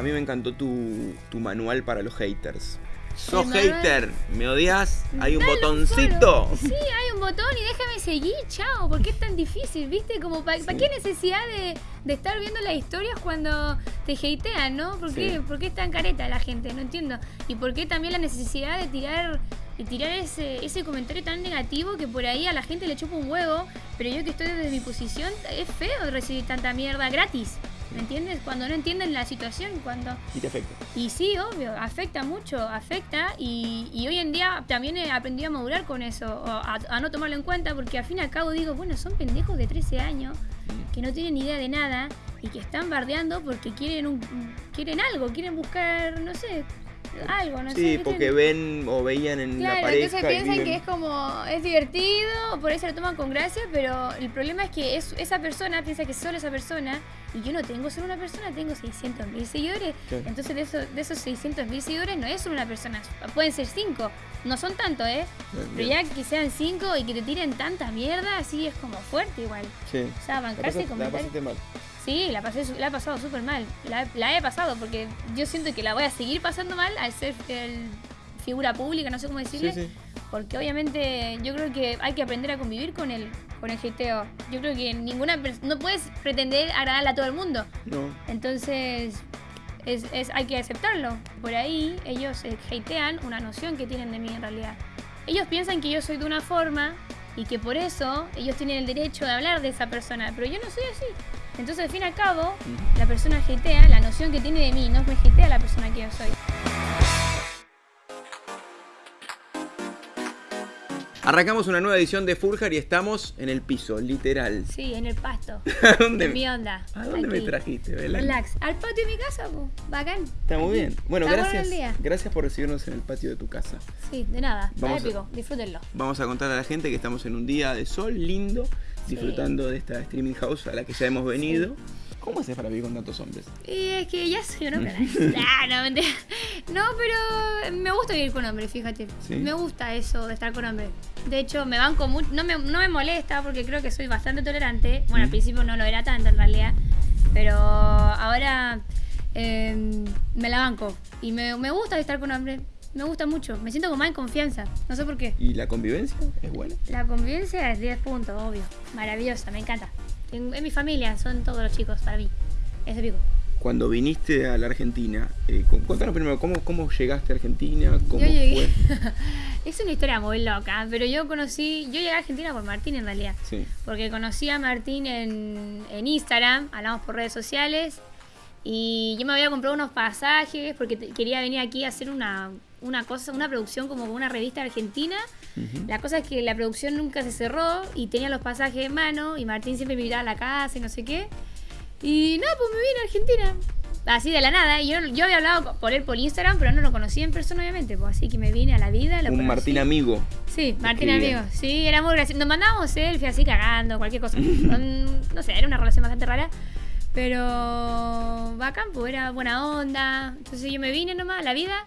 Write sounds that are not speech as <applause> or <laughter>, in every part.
a mí me encantó tu, tu manual para los haters. ¿Sos hater? ¿Me odias? ¿Hay un Dale botoncito? <laughs> Sí, hay un botón y déjame seguir, chao. ¿Por qué es tan difícil? ¿Viste? Como ¿Para Sí. qué necesidad de, de estar viendo las historias cuando te hatean, no? ¿Por qué, Sí. ¿Por qué es tan careta la gente? No entiendo. Y por qué también la necesidad de tirar de tirar ese, ese comentario tan negativo que por ahí a la gente le chupa un huevo, pero yo que estoy desde mi posición, es feo recibir tanta mierda gratis. ¿Me entiendes? Cuando no entienden la situación, cuando Y te afecta. y sí, obvio, afecta mucho, afecta y, y hoy en día también he aprendido a madurar con eso, a, a no tomarlo en cuenta porque al fin y al cabo digo, bueno, son pendejos de 13 años que no tienen idea de nada y que están bardeando porque quieren un, quieren algo, quieren buscar, no sé, algo, no sé. Sí, ¿me porque ven o veían en la Claro, pareja. entonces piensan viven- que es como, es divertido, por ahí se lo toman con gracia, pero el problema es que es, esa persona piensa que solo esa persona, y yo no tengo solo una persona, tengo 600 mil seguidores, Claro. entonces de, esos de esos 600 mil seguidores no es solo una persona, pueden ser cinco, no son tantos, ¿eh? Pero ya que sean cinco y que te tiren tanta mierda, así es como fuerte igual. Sí. O sea, bancarse la pasaste mal. Sí, la, pasé, la he pasado súper mal. La, la he pasado porque yo siento que la voy a seguir pasando mal al ser el- figura pública, no sé cómo decirle. Sí, sí. Porque obviamente yo creo que hay que aprender a convivir con el, con el hateo. Yo creo que ninguna no puedes pretender agradarle a todo el mundo. No. Entonces es, es- hay que aceptarlo. Por ahí ellos eh, hatean una noción que tienen de mí en realidad. Ellos piensan que yo soy de una forma y que por eso ellos tienen el derecho de hablar de esa persona, pero yo no soy así. Entonces al fin y al cabo, la persona hatea, la noción que tiene de mí, no me hatea la persona que yo soy. Arrancamos una nueva edición de Furjar y estamos en el piso, literal. Sí, en el pasto. <laughs> ¿A dónde, En mi onda. ¿a dónde me trajiste, Belén? Relax. Al patio de mi casa, po. bacán. Está muy bien. Bueno, Está gracias. día. Gracias por recibirnos en el patio de tu casa. Sí, de nada. Está Vamos a- épico. Disfrútenlo. Vamos a contar a la gente que estamos en un día de sol lindo, disfrutando de esta streaming house a la que ya hemos venido. ¿Cómo haces para vivir con tantos hombres? Y es que ya soy un hombre. ah, no, mentira. No, pero me gusta vivir con hombres, fíjate. ¿Sí? Me gusta eso de estar con hombres. De hecho, me banco mucho. No me, no me molesta porque creo que soy bastante tolerante. Bueno, al Mm. principio no lo era tanto en realidad. Pero ahora eh, me la banco. Y me, me gusta estar con hombres. Me gusta mucho. Me siento con más en confianza. No sé por qué. ¿Y la convivencia es buena? La convivencia es 10 puntos, obvio. Maravillosa, me encanta. En, en mi familia son todos los chicos para mí. Es épico. Cuando viniste a la Argentina, eh, cu- cuéntanos primero, ¿cómo, ¿cómo llegaste a Argentina? ¿Cómo Yo llegué. fue? <laughs> es una historia muy loca, pero yo conocí. Yo llegué a Argentina por Martín en realidad. Sí. Porque conocí a Martín en, en Instagram, hablamos por redes sociales. Y yo me había comprado unos pasajes porque quería venir aquí a hacer una, una cosa, una producción como una revista argentina. La cosa es que la producción nunca se cerró y tenía los pasajes en mano y Martín siempre me invitaba a la casa y no sé qué. Y nada, pues me vine a Argentina. Así de la nada. Yo, yo había hablado por él por Instagram, pero no lo conocía en persona, obviamente. Pues así que me vine a la vida. Lo Un conocí. Martín amigo. Sí, Martín amigo. Sí, era muy gracioso. Nos mandábamos selfies así cagando, cualquier cosa. No sé, era una relación bastante rara. Pero bacán, pues era buena onda. Entonces yo me vine nomás a la vida.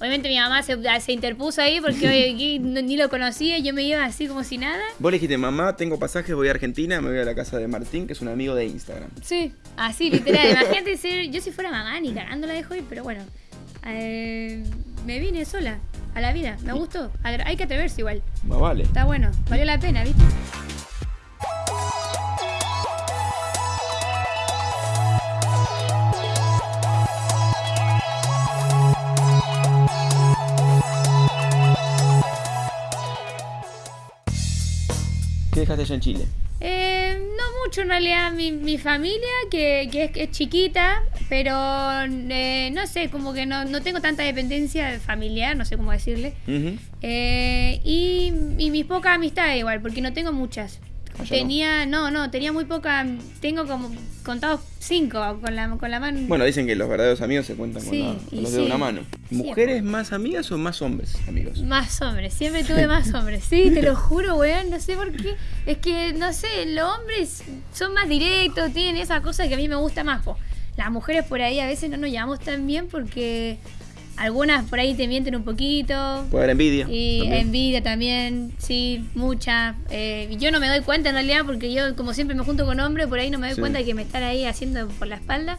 Obviamente mi mamá se, se interpuso ahí porque hoy aquí no- ni lo conocía. Yo me iba así como si nada. Vos le dijiste, mamá, tengo pasajes, voy a Argentina, me voy a la casa de Martín, que es un amigo de Instagram. Sí, así, literal. Imagínate ser, yo si fuera mamá, ni cagando la dejo ir, pero bueno. Eh, me vine sola a la vida. Me gustó. Hay que atreverse igual. Más vale. Está bueno. Valió la pena, ¿viste? ¿Qué dejaste allá en Chile? Eh, no mucho en realidad. Mi, mi familia, que, que es, que es chiquita, pero eh, no sé, como que no, no tengo tanta dependencia familiar, no sé cómo decirle. Eh, y, y mis pocas amistades igual, porque no tengo muchas. Allá no. Tenía, no, no, tenía muy poca, tengo como contados cinco con la, con la mano. Bueno, dicen que los verdaderos amigos se cuentan con, la- los dedos de una mano. ¿Mujeres más amigas o más hombres amigos? Más hombres, siempre <laughs> tuve más hombres. Sí, te lo juro, weón, no sé por qué. Es que, no sé, los hombres son más directos, tienen esa cosa que a mí me gusta más. po. Las mujeres por ahí a veces no nos llevamos tan bien porque algunas por ahí te mienten un poquito. Puede haber envidia. Y también. envidia también, sí, mucha. Eh, yo no me doy cuenta en realidad porque yo como siempre me junto con hombres, por ahí no me doy Sí. cuenta de que me están ahí haciendo por la espalda.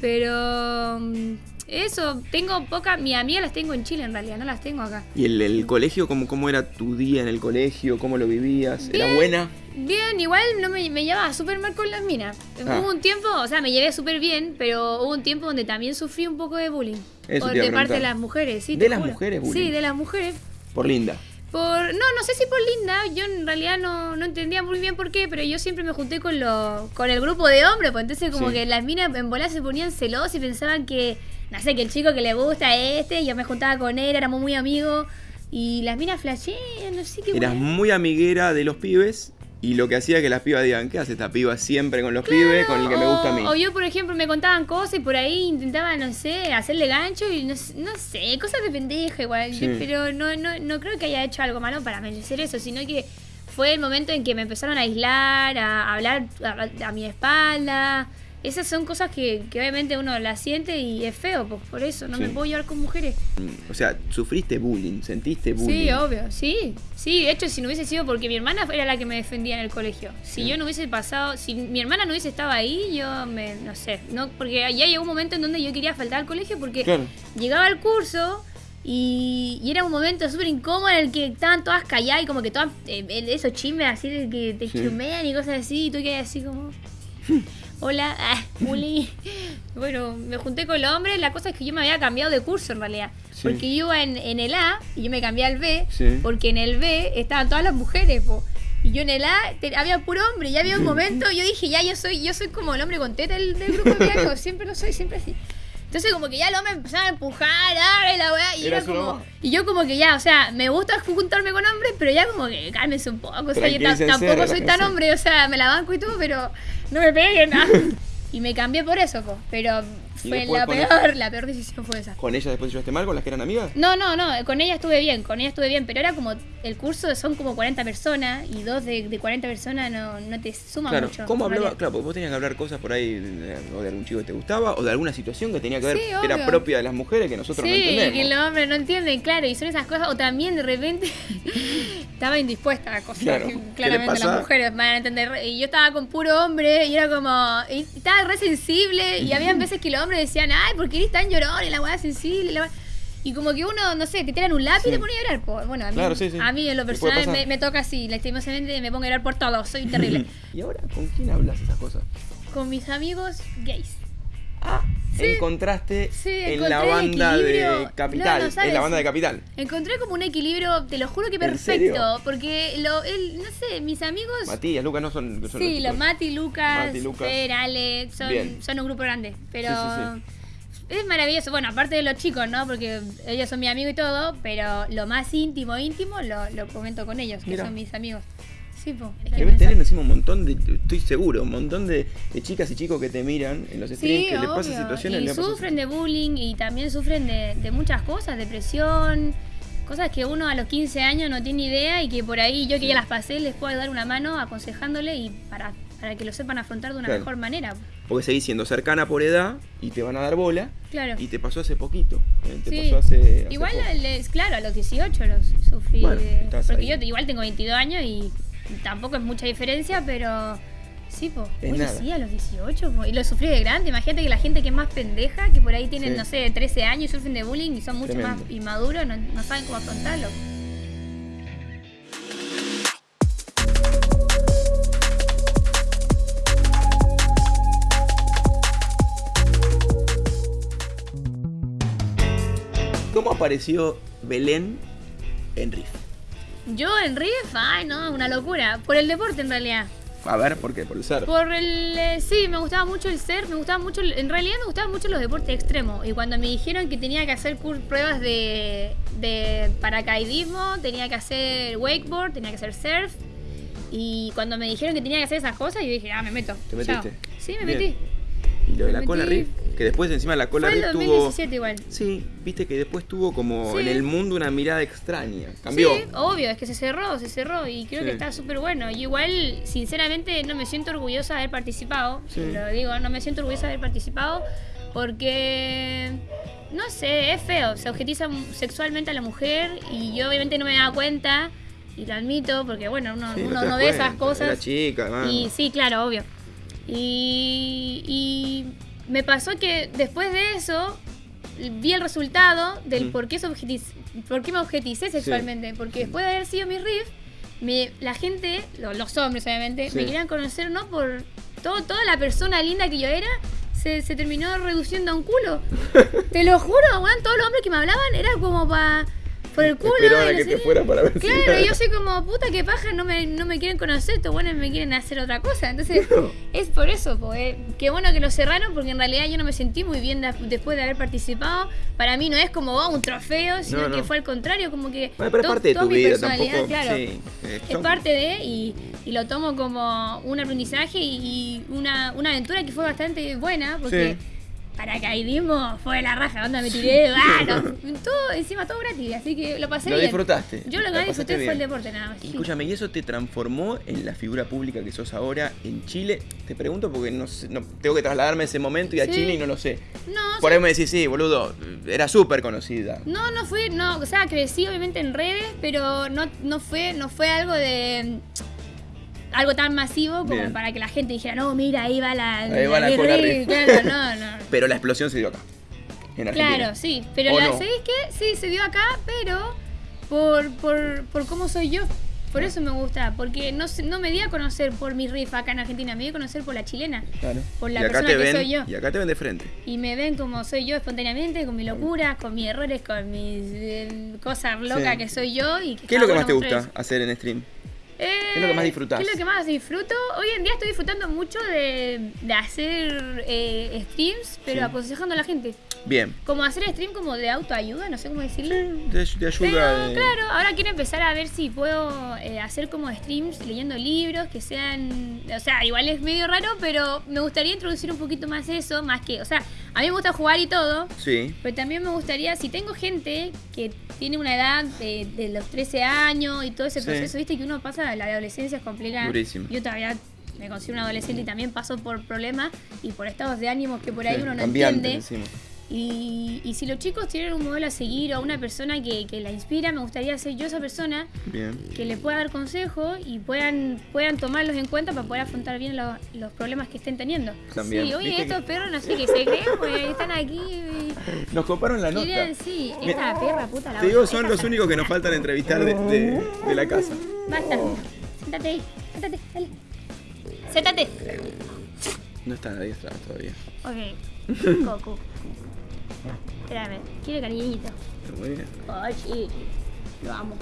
Pero mm, eso, tengo pocas, mis amigas las tengo en Chile en realidad, no las tengo acá. ¿Y el, el colegio, cómo, cómo era tu día en el colegio? ¿Cómo lo vivías? ¿Era buena? Bien, igual no me, me llevaba súper mal con las minas. Ah. Hubo un tiempo, o sea, me llevé súper bien, pero hubo un tiempo donde también sufrí un poco de bullying. Eso por, de parte de las mujeres, sí. ¿De las juro. mujeres bullying? Sí, de las mujeres. Por linda. Por, no, no sé si por linda, yo en realidad no, no entendía muy bien por qué, pero yo siempre me junté con lo, con el grupo de hombres, pues entonces como Sí. que las minas en bola se ponían celosas y pensaban que, no sé, que el chico que le gusta es este, y yo me juntaba con él, éramos muy amigos, y las minas flashean, no sé qué Eras muy amiguera de los pibes y lo que hacía que las pibas digan, ¿qué hace esta piba siempre con los pibes, con el que me gusta a mí? O, yo, por ejemplo, me contaban cosas y por ahí intentaba, no sé, hacerle gancho y no, sé- no sé, cosas de pendeja igual. Sí. Pero no, no, no creo que haya hecho algo malo para merecer eso, sino que fue el momento en que me empezaron a aislar, a hablar a, a mi espalda. Esas son cosas que, que obviamente uno las siente y es feo, pues por eso no Sí. me puedo llevar con mujeres. Mm, O sea, sufriste bullying, sentiste bullying. Sí, obvio, sí. Sí, de hecho, si no hubiese sido porque mi hermana era la que me defendía en el colegio. Si Sí. yo no hubiese pasado, si mi hermana no hubiese estado ahí, yo me, no sé, no, porque ya llegó un momento en donde yo quería faltar al colegio porque Claro. llegaba al curso y, y era un momento súper incómodo en el que estaban todas calladas y como que todas, eh, esos chismes así de que te Sí. chumean y cosas así, y tú quedas así como... <laughs> Hola, ah, bullying. Bueno, me junté con los hombres. La cosa es que yo me había cambiado de curso en realidad. Sí. Porque yo iba en, en el A y yo me cambié al B. Sí. Porque en el B estaban todas las mujeres, po. Y yo en el A te- había puro hombre. Y ya había un momento, yo dije, ya yo soy yo soy como el hombre con teta del, del grupo de amigos. <laughs> Siempre lo soy, siempre así. Entonces como que ya el hombre empezaba a empujar, y la weá, y Era como... Y yo como que ya, o sea, me gusta juntarme con hombres, pero ya como que cálmense un poco. O sea, yo tampoco soy tan hombre, o sea, me la banco y todo, pero no me peguen. <laughs> Y me cambié por eso, po. Pero fue la peor, la peor decisión fue esa. ¿Con ellas después te llevaste mal, con las que eran amigas? No, no, no, con ella estuve bien, con ella estuve bien, pero era como, el curso son como 40 personas y dos de, de 40 personas no, no te suman Claro, mucho. ¿cómo hablaba? Claro, porque vos tenías que hablar cosas por ahí, de, o de algún chico que te gustaba, o de alguna situación que tenía que ver, Sí, que era propia de las mujeres que nosotros no Sí, entendemos. que los hombres no entienden, claro, y son esas cosas, o también de repente <laughs> estaba indispuesta a cosas Claro, que ¿qué le claramente las mujeres van a entender. Y yo estaba con puro hombre y era como, y estaba re sensible y había <laughs> veces que los hombres decían, ay, ¿por qué eres tan llorón? Y la weá sensible, la weá- Y como que uno, no sé, te tiran un lápiz Sí. y te pone a llorar. po. Bueno, a mí, Claro, sí, sí. a mí en lo personal me toca así, lastimosamente me pongo a llorar por todo, soy terrible. <laughs> ¿Y ahora con quién hablas esas cosas? con mis amigos gays. Ah, Sí. encontraste Sí, en la banda de. Capital, No, no sabes. en la banda de Capital. Encontré como un equilibrio, te lo juro que ¿En perfecto, porque lo, el, no sé, mis amigos... Matías, Lucas no son, son Sí, chicos. los Mati, Lucas, Mati, Lucas. Fer, Alex, son, son un grupo grande. Pero Sí, es maravilloso. Bueno, aparte de los chicos, ¿no? Porque ellos son mi amigo y todo, pero lo más íntimo, íntimo, lo, lo comento con ellos, que Mira. son mis amigos. Sí, po. Debes encima un montón de, estoy seguro, un montón de, de chicas y chicos que te miran en los streams Sí, que les pasan obvio. situaciones. Y les sufren de bullying y también sufren de, de muchas cosas, depresión, cosas que uno a los 15 años no tiene idea y que por ahí yo que ya las pasé les puedo dar una mano aconsejándole y para, para que lo sepan afrontar de una Claro. mejor manera. Porque seguís siendo cercana por edad y te van a dar bola. Claro. Y te pasó hace poquito. eh, Te Sí. pasó hace. hace Igual, les- claro, a los 18 los sufrí. Bueno, de- estás porque ahí. yo igual tengo 22 años y tampoco es mucha diferencia, pero sí, po. Es Oye, nada. sí, a los 18, po. Y lo sufrí de grande. Imagínate que la gente que es más pendeja, que por ahí tienen, Sí. no sé, 13 años y sufren de bullying y son mucho Tremendo. más inmaduros, no, no saben cómo afrontarlo. ¿Cómo apareció Belén en Riff? Yo en Riff, ay, no, una locura. Por el deporte en realidad. A ver, ¿por qué? Por el ser. Por el. eh, sí, me gustaba mucho el surf, me gustaba mucho. el- en realidad me gustaban mucho los deportes extremos. Y cuando me dijeron que tenía que hacer cur- pruebas de, de paracaidismo, tenía que hacer wakeboard, tenía que hacer surf. Y cuando me dijeron que tenía que hacer esas cosas, yo dije, ah, me meto. ¿Te Chao. metiste? Sí, me Bien. metí. Y lo de me la cola metí. Riff, que después encima la cola Fue tuvo. 2017 igual. Sí, viste que después tuvo como Sí. en el mundo una mirada extraña. Cambió. Sí, obvio, es que se cerró, se cerró y creo Sí. que está súper bueno. Y igual, sinceramente, no me siento orgullosa de haber participado. Sí. Lo digo, no me siento orgullosa de haber participado porque, no sé, es feo. Se objetiza sexualmente a la mujer y yo obviamente no me daba cuenta y lo admito porque, bueno, uno, Sí, uno no ve esas cosas. Era chica. Y sí, claro, obvio. Y, y me pasó que después de eso vi el resultado del Mm. por, qué por qué me objeticé sexualmente. Porque después de haber sido mi riff, me- la gente, lo- los hombres obviamente, Sí. me querían conocer no por todo, toda la persona linda que yo era. Se, se terminó reduciendo a un culo. <laughs> Te lo juro, weón. Todos los hombres que me hablaban era como para. Por el culo. Esperaban a que te fuera para ver si- Claro, y yo soy como, puta que paja, no me, no me quieren conocer, estos buenos me quieren hacer otra cosa. Entonces, <laughs> es por eso, po, eh. qué bueno que lo cerraron, porque en realidad yo no me sentí muy bien después de haber participado. Para mí no es como oh, un trofeo, sino No, no. que fue al contrario, como que. Bueno, pero es parte de tu vida, tampoco. claro. sí, Es parte de, y, y lo tomo como un aprendizaje y una, una aventura que fue bastante buena, porque Sí. Paracaidismo fue la raja, onda me tiré, ah, <laughs> no, todo, encima todo gratis, así que lo pasé Lo bien. disfrutaste. Yo lo que disfruté fue el deporte nada más. Y. Escúchame, ¿y eso te transformó en la figura pública que sos ahora en Chile? Te pregunto porque no, sé- no- tengo que trasladarme a ese momento y a Sí. Chile y no lo sé. No, Por sí, ahí me decís, sí, boludo, era súper conocida. no, no fui, no, o sea, crecí obviamente en redes, pero no, no fue, no fue algo de algo tan masivo como Bien. para que la gente dijera, no, mira, ahí va la, Ahí va la Cola Reed". Reed. <laughs> Claro, no, <laughs> no. Pero la explosión se dio acá. En Argentina. Claro, sí, pero ¿O la, no? ¿sabéis qué? Sí, se dio acá, pero por, por, por cómo soy yo. Por eso me gusta, porque no, no me di a conocer por mi riff acá en Argentina, me di a conocer por la chilena. Claro. Por la persona que ven, soy yo. Y acá te ven de frente. Y me ven como soy yo espontáneamente, con mis locuras, con mis errores, con mis eh, cosas locas Sí. que soy yo. Y que ¿Qué es lo que más te gusta hacer en stream? Eh, ¿Qué es lo que más disfrutás? ¿Qué es lo que más disfruto? Hoy en día estoy disfrutando mucho de, de hacer eh, streams, pero Sí. aconsejando a la gente. Bien. Como hacer stream como de autoayuda, no sé cómo decirlo. Te, te ayuda. Pero de- claro, ahora quiero empezar a ver si puedo eh, hacer como streams leyendo libros que sean, o sea, igual es medio raro, pero me gustaría introducir un poquito más eso, más que, o sea, a mí me gusta jugar y todo, Sí. pero también me gustaría, si tengo gente que tiene una edad de, de los 13 años y todo ese Sí. proceso, viste que uno pasa, la adolescencia es complicada. Durísimo. Yo todavía me considero un adolescente y también paso por problemas y por estados de ánimo que por ahí Sí, uno no entiende. encima. Y, y si los chicos tienen un modelo a seguir o una persona que, que la inspira, me gustaría ser yo esa persona Bien. que le pueda dar consejos y puedan, puedan tomarlos en cuenta para poder afrontar bien los, los problemas que estén teniendo. También. Sí, oye, estos que- perros no sé qué se creen, <laughs> pues están aquí. y- Nos coparon la nota. Quieren, sí, Me- esta perra puta la Te digo, son los únicos que nos faltan entrevistar de, de- de la casa. Basta. Oh. Siéntate ahí, siéntate, dale. Siéntate. No está nadie atrás todavía. Ok. <laughs> Coco. Espérame, quiere cariñito. Ay, sí. Lo amo.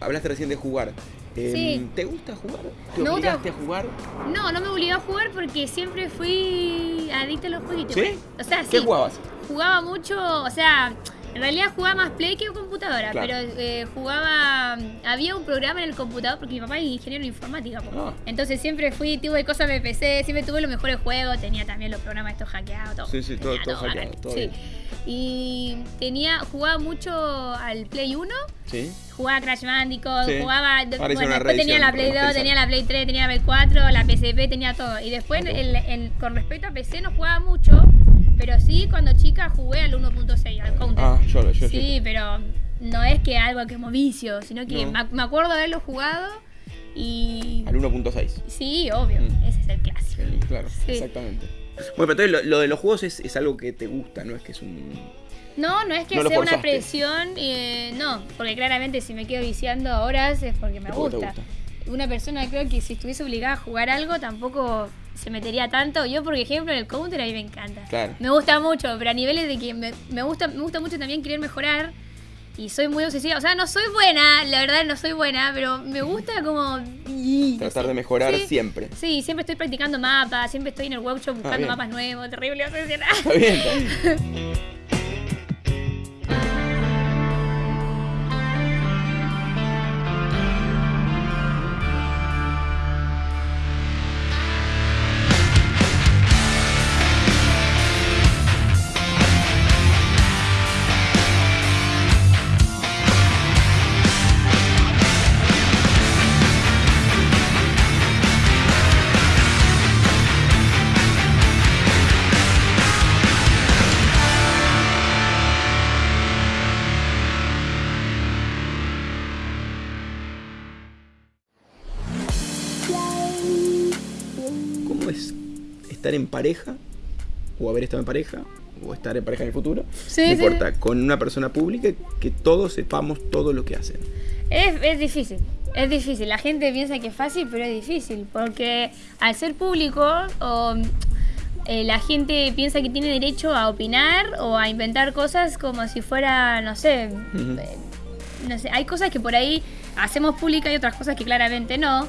Hablaste recién de jugar. Eh, Sí. ¿Te gusta jugar? ¿Te gusta- obligaste a jugar? No, no me obligó a jugar porque siempre fui adicta a los jueguitos. ¿Sí? O sea, sí. ¿Qué jugabas? Jugaba mucho, o sea, en realidad jugaba más Play que computadora, Claro. pero eh, jugaba. Había un programa en el computador porque mi papá es ingeniero en informática. po. Ah. Entonces siempre fui, tuve cosas de PC, siempre tuve los mejores juegos, tenía también los programas estos hackeados, todo. Sí, sí, todo- todo hackeado, todo Sí. Y tenía, jugaba mucho al Play 1 Sí. jugaba Crash Bandicoot, Sí. jugaba. Bueno, una después tenía la Play 2, remasterizada. tenía la Play 3, tenía la Play 4, la PSP, tenía todo. Y después, el- el- con respecto a PC, no jugaba mucho, pero sí, cuando chica jugué al 1.6, al Counter. Ah, yo lo yo, sí, pero no es que algo que como vicio, sino que No. me, ac- me acuerdo de haberlo jugado y. Al 1.6. Sí, obvio, Mm. ese es el clásico. Sí, Claro, Sí. exactamente. Bueno, pero entonces lo, lo de los juegos es, es algo que te gusta, no es que es un. No, no es que No sea una presión, eh, no, porque claramente si me quedo viciando horas es porque me Es porque te gusta. Una persona creo que si estuviese obligada a jugar algo tampoco se metería tanto. Yo, por ejemplo, en el counter a mí me encanta. Claro. Me gusta mucho, pero a niveles de que me, me gusta, me gusta mucho también querer mejorar. Y soy muy obsesiva. O sea, no soy buena, la verdad no soy buena, pero me gusta como... y- no Tratar sé. de mejorar Sí. siempre. Sí, siempre estoy practicando mapas, siempre estoy en el workshop buscando bien. mapas nuevos, terrible obsesionada. Está bien, está bien. <laughs> estar en pareja o haber estado en pareja, o estar en pareja en el futuro, Sí, no sí, importa, con una persona pública que todos sepamos todo lo que hacen. Es, es difícil, es difícil. La gente piensa que es fácil, pero es difícil. Porque al ser público, o, eh, la gente piensa que tiene derecho a opinar o a inventar cosas como si fuera, no sé, Ujú. eh, no sé, hay cosas que por ahí hacemos pública y otras cosas que claramente no.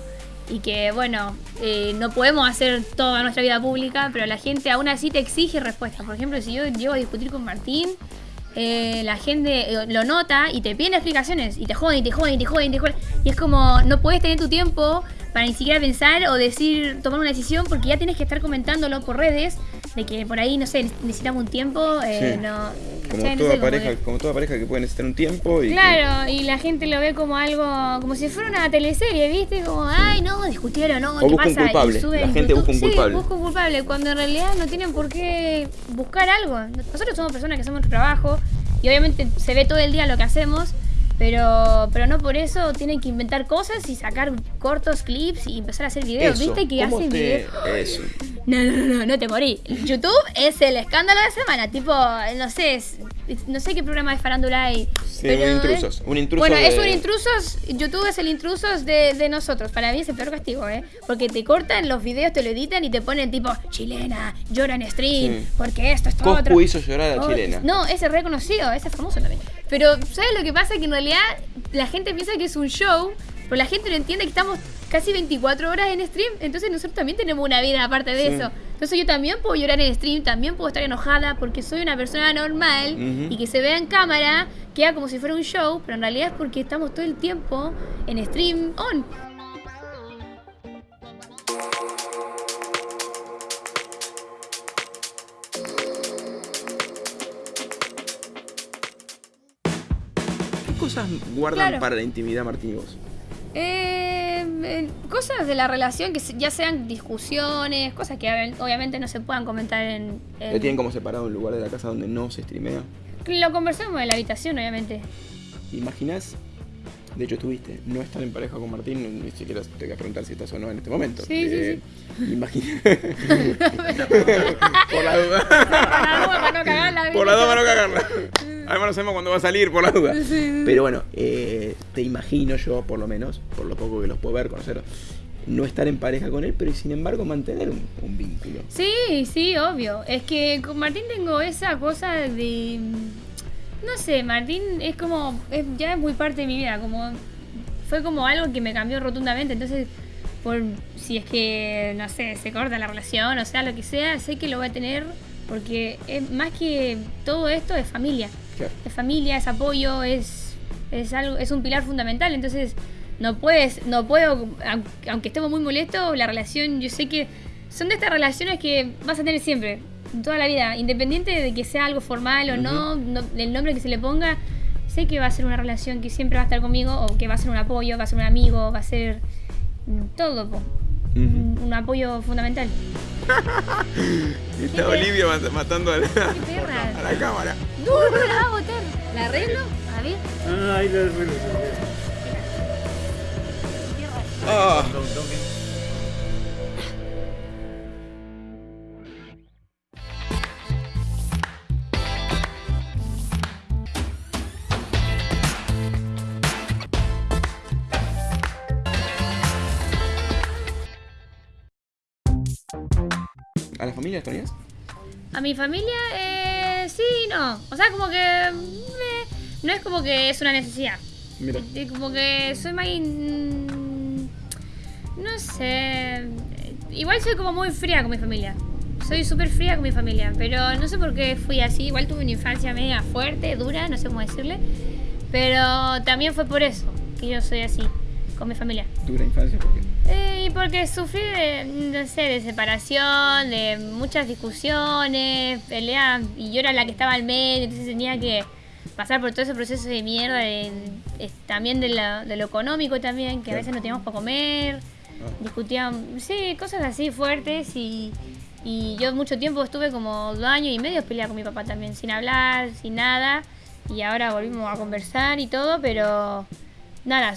Y que, bueno, eh, no podemos hacer toda nuestra vida pública, pero la gente aún así te exige respuestas. Por ejemplo, si yo llego a discutir con Martín, eh, la gente eh, lo nota y te piden explicaciones y te joden, y te joden, y te joden, y te joden. Y es como, no puedes tener tu tiempo para ni siquiera pensar o decir, tomar una decisión porque ya tienes que estar comentándolo por redes de que por ahí, no sé, necesitamos un tiempo, eh, Sí. no... Como, no toda sé, como pareja, que- como toda pareja que puede necesitar un tiempo y que- Claro, y la gente lo ve como algo, como si fuera una teleserie, ¿viste? Como, ay, no, discutieron, no, O ¿qué busca un pasa? culpable, la en gente busca un culpable. Sí, busca un culpable, cuando en realidad no tienen por qué buscar algo. Nosotros somos personas que hacemos nuestro trabajo y obviamente se ve todo el día lo que hacemos, pero, pero no por eso tienen que inventar cosas y sacar cortos clips y empezar a hacer videos. Eso, ¿Viste que ¿cómo hacen te- videos? Eso. No, no, no, no, te morí. YouTube es el escándalo de semana, tipo, no sé, es- no sé qué programa de farándula hay. Sí, pero un es- intrusos, un intruso Bueno, es un intrusos, YouTube es el intrusos de, de nosotros. Para mí es el peor castigo, ¿eh? Porque te cortan los videos, te lo editan y te ponen tipo, chilena, llora en stream, Sí. porque esto, esto, Coscu otro. hizo llorar a Oh, chilena. No, ese es reconocido, ese es famoso también. Pero, ¿sabes lo que pasa? Que en realidad la gente piensa que es un show, pero la gente no entiende que estamos casi 24 horas en stream, entonces nosotros también tenemos una vida aparte de Sí. eso. Entonces yo también puedo llorar en stream, también puedo estar enojada porque soy una persona normal y que se vea en cámara, queda como si fuera un show, pero en realidad es porque estamos todo el tiempo en stream on. ¿Qué cosas guardan Claro. para la intimidad, Martín y vos? Eh, eh, cosas de la relación que ya sean discusiones, cosas que obvi- obviamente no se puedan comentar en... en- ¿Le tienen como separado un lugar de la casa donde no se streamea? Lo conversamos en la habitación, obviamente. ¿Imaginas? De hecho, estuviste, no estar en pareja con Martín, ni siquiera te voy a preguntar si estás o no en este momento. Sí, sí, sí. Imagina. <laughs> <laughs> por la duda. <laughs> Para la duda, para no cagarla. por la duda, para no cagarla. Además, no sabemos cuándo va a salir, por la duda. Pero bueno, eh, te imagino yo, por lo menos, por lo poco que los puedo ver, conocer, no estar en pareja con él, pero sin embargo mantener un, un vínculo. Sí, sí, obvio. Es que con Martín tengo esa cosa de... No sé, Martín es como... es- ya es muy parte de mi vida, como... Fue como algo que me cambió rotundamente, entonces... Por si es que, no sé, se corta la relación, o sea, lo que sea, sé que lo voy a tener porque es más que todo esto es familia. Claro. es familia, es apoyo, es, es algo, es un pilar fundamental. Entonces, no puedes, no puedo, aun- aunque estemos muy molestos, la relación, yo sé que son de estas relaciones que vas a tener siempre, toda la vida, independiente de que sea algo formal o no, no, el nombre que se le ponga, sé que va a ser una relación que siempre va a estar conmigo, o que va a ser un apoyo, va a ser un amigo, va a ser mm, todo, po. un, un apoyo fundamental. <laughs> Está Olivia mat- matando a la, a la cámara. No, no la va a botar. ¿La arreglo? A ver. Ay, los buenos. Ah. ¿A la familia extrañas? A mi familia, eh, sí, no. O sea, como que. eh, no es como que es una necesidad. Mira. Eh, Como que soy más. in- No sé. Igual soy como muy fría con mi familia. Soy súper fría con mi familia. Pero no sé por qué fui así. Igual tuve una infancia media fuerte, dura, no sé cómo decirle. Pero también fue por eso que yo soy así con mi familia. Dura infancia, porque Eh, y porque sufrí de, no sé, de separación, de muchas discusiones, peleas, y yo era la que estaba al medio, entonces tenía que pasar por todo ese proceso de mierda, de, de- también de, la- de lo económico también, que a veces no teníamos para comer, discutíamos, sí, cosas así fuertes, y, y yo mucho tiempo estuve como dos años y medio peleada con mi papá también, sin hablar, sin nada, y ahora volvimos a conversar y todo, pero nada,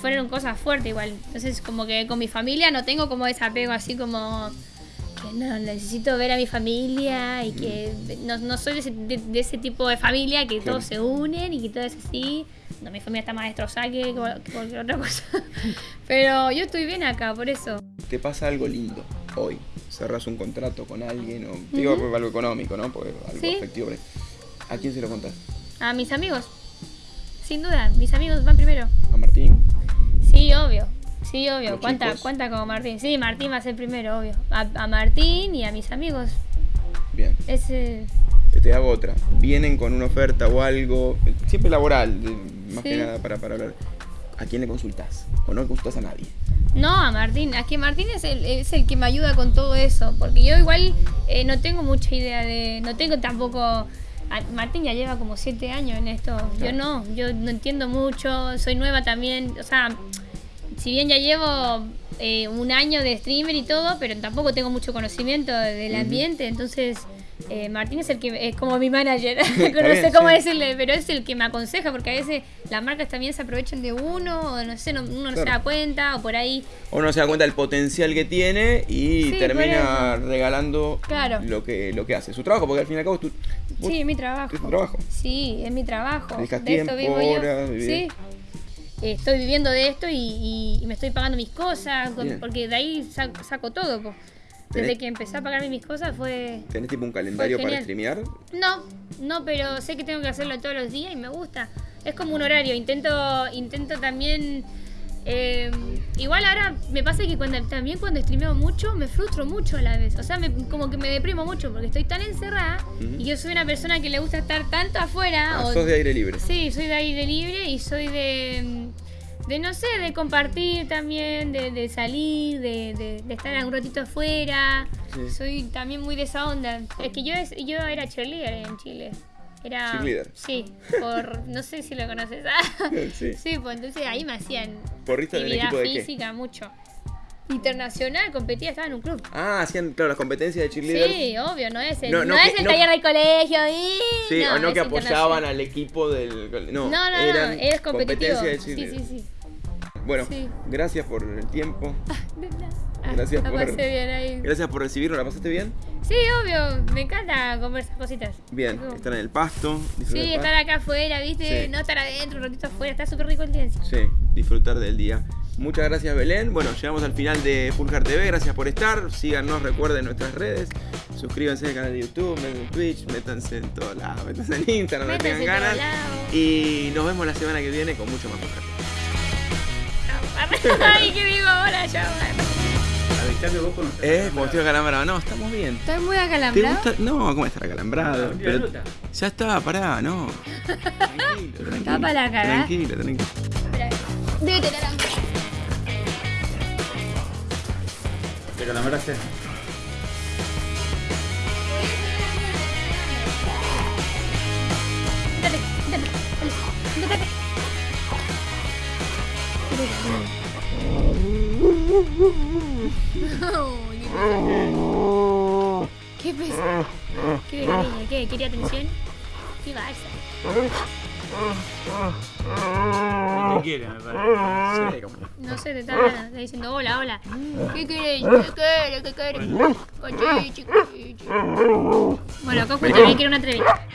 fueron cosas fuertes igual. Entonces como que con mi familia no tengo como ese apego así como no, necesito ver a mi familia y que no, no soy de ese, de, ese, tipo de familia que todos se unen y que todo es así. No, mi familia está más destrozada que, cualquier otra cosa. <laughs> Pero yo estoy bien acá, por eso. ¿Te pasa algo lindo hoy? Cerras un contrato con alguien o digo algo económico, ¿no? Porque algo ¿Sí? afectivo. ¿A quién se lo contás? A mis amigos. Sin duda, mis amigos van primero. ¿A Martín? Sí, obvio. Sí, obvio. ¿Cuánta, ¿Cuánta como Martín? Sí, Martín va a ser primero, obvio. A, Martín y a mis amigos. Bien. Te hago otra. Vienen con una oferta o algo, siempre laboral, más que nada para, para hablar. ¿A quién le consultas? ¿O no consultas a nadie? No, a Martín. Es que Martín es el, es el que me ayuda con todo eso. Porque yo igual eh, no tengo mucha idea de... No tengo tampoco... Martín ya lleva como siete años en esto. Yo no, yo no entiendo mucho, soy nueva también. O sea, si bien ya llevo eh, un año de streamer y todo, pero tampoco tengo mucho conocimiento del ambiente, entonces eh, Martín es el que es como mi manager, <laughs> <laughs> no sé cómo decirle, pero es el que me aconseja porque a veces las marcas también se aprovechan de uno, o no sé, uno no se da cuenta, o por ahí. Uno no se da cuenta del potencial que tiene y termina regalando lo que lo que hace, su trabajo, porque al fin y al cabo es tu, Sí, es mi trabajo. Es tu trabajo. Sí, es mi trabajo. de esto vivo yo. Sí estoy viviendo de esto y, me estoy pagando mis cosas, porque de ahí saco, todo. Desde que empecé a pagarme mis cosas fue. ¿Tenés tipo un calendario para streamear? No, no, pero sé que tengo que hacerlo todos los días y me gusta. Es como un horario. Intento, intento también eh, igual ahora me pasa que cuando, también cuando streameo mucho me frustro mucho a la vez. O sea, como que me deprimo mucho porque estoy tan encerrada y yo soy una persona que le gusta estar tanto afuera. Ah, o, sos de aire libre. Sí, soy de aire libre y soy de, de no sé, de compartir también, de, salir, de, de, estar un ratito afuera. Soy también muy de esa onda. Es que yo, yo era cheerleader en Chile. Era. Sí, por. No sé si lo conoces. <laughs> sí. sí, pues entonces ahí me hacían. ¿Porrista del equipo de física, mucho. Internacional, competía, estaba en un club. Ah, hacían, claro, las competencias de cheerleader. Sí, obvio, no es el, no, es el taller del colegio. Y... Sí, o no que apoyaban al equipo del. No, no, no, eran es competitivo. De sí, sí, sí. Bueno, gracias por el tiempo. Gracias por, bien ahí. Gracias por recibirnos, ¿la pasaste bien? Sí, obvio, me encanta conversar cositas. Bien, estar en el pasto. Sí, estar acá afuera, ¿viste? No estar adentro, un ratito afuera, está súper rico el día. Sí, disfrutar del día. Muchas gracias Belén. Bueno, llegamos al final de Fulgar TV. Gracias por estar. Síganos, recuerden nuestras redes. Suscríbanse al canal de YouTube, métanse en Twitch, métanse en todos lados, métanse en Instagram, no tengan ganas. Y nos vemos la semana que viene con mucho más Fulgar TV. <laughs> Ay, ¿qué digo ahora? Ya, vos con Eh, como estoy acalambrado. No, estamos bien. ¿Estás muy acalambrado? No, ¿cómo estar acalambrado? Pero ya está, pará, no. <laughs> Tranquilo, tranquilo. Está para la cara. Tranquilo, tranquilo. Debe tener hambre. ¿Te acalambraste? Dale, dale, dale, dale. <laughs> ¿Qué pasa? ¿Qué quería? ¿Qué? ¿Quería atención? ¿Qué pasa? ¿Qué quiere, me parece? No sé, te está, está diciendo hola, hola. ¿Qué querés? ¿Qué querés? ¿Qué querés? Bueno, acá también quiero una entrevista.